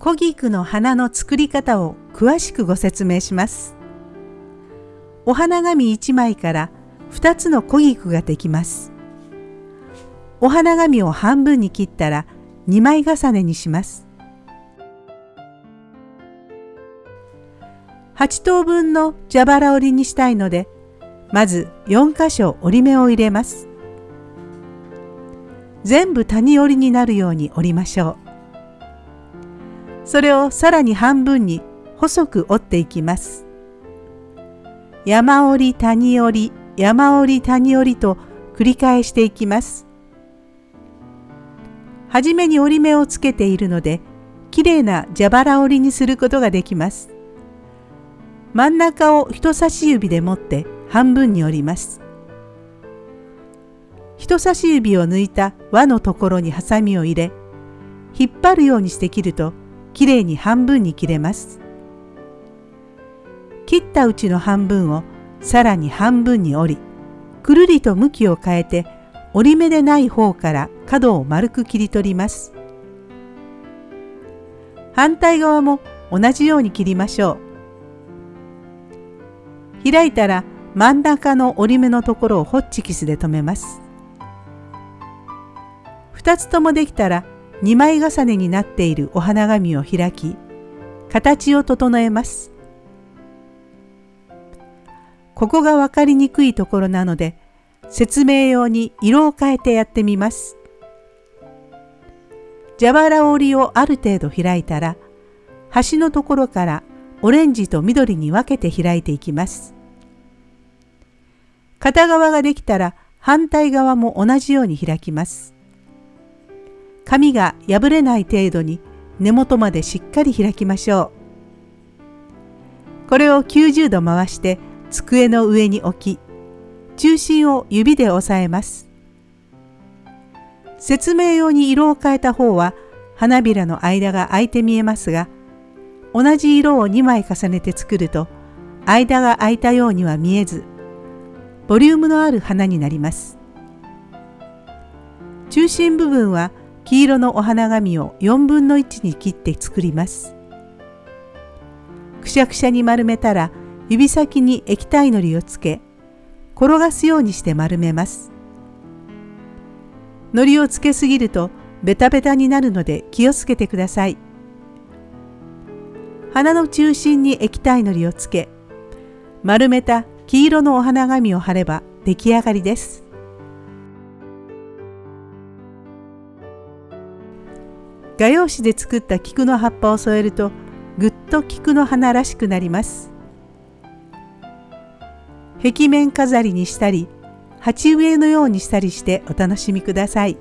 小菊の花の作り方を詳しくご説明します。お花紙1枚から2つの小菊ができます。お花紙を半分に切ったら2枚重ねにします。8等分の蛇腹折りにしたいのでまず4箇所折り目を入れます。全部谷折りになるように折りましょう。それをさらに半分に細く折っていきます。山折り谷折り山折り谷折りと繰り返していきます。はじめに折り目をつけているので、きれいな蛇腹折りにすることができます。真ん中を人差し指で持って半分に折ります。人差し指を抜いた輪のところにハサミを入れ、引っ張るようにして切ると、きれいに半分に切れます。切ったうちの半分をさらに半分に折り、くるりと向きを変えて折り目でない方から角を丸く切り取ります。反対側も同じように切りましょう。開いたら真ん中の折り目のところをホッチキスで留めます。2つともできたら2枚重ねになっているお花紙を開き形を整えます。ここが分かりにくいところなので説明用に色を変えてやってみます。蛇腹折りをある程度開いたら端のところからオレンジと緑に分けて開いていきます。片側ができたら反対側も同じように開きます。紙が破れない程度に根元までしっかり開きましょう。これを90度回して机の上に置き、中心を指で押さえます。説明用に色を変えた方は花びらの間が空いて見えますが、同じ色を2枚重ねて作ると間が空いたようには見えず、ボリュームのある花になります。中心部分は黄色のお花紙を4分の1に切って作ります。くしゃくしゃに丸めたら指先に液体のりをつけ転がすようにして丸めます。のりをつけすぎるとベタベタになるので気をつけてください。花の中心に液体のりをつけ丸めた黄色のお花紙を貼れば出来上がりです。画用紙で作った菊の葉っぱを添えるとぐっと菊の花らしくなります。壁面飾りにしたり鉢植えのようにしたりしてお楽しみください。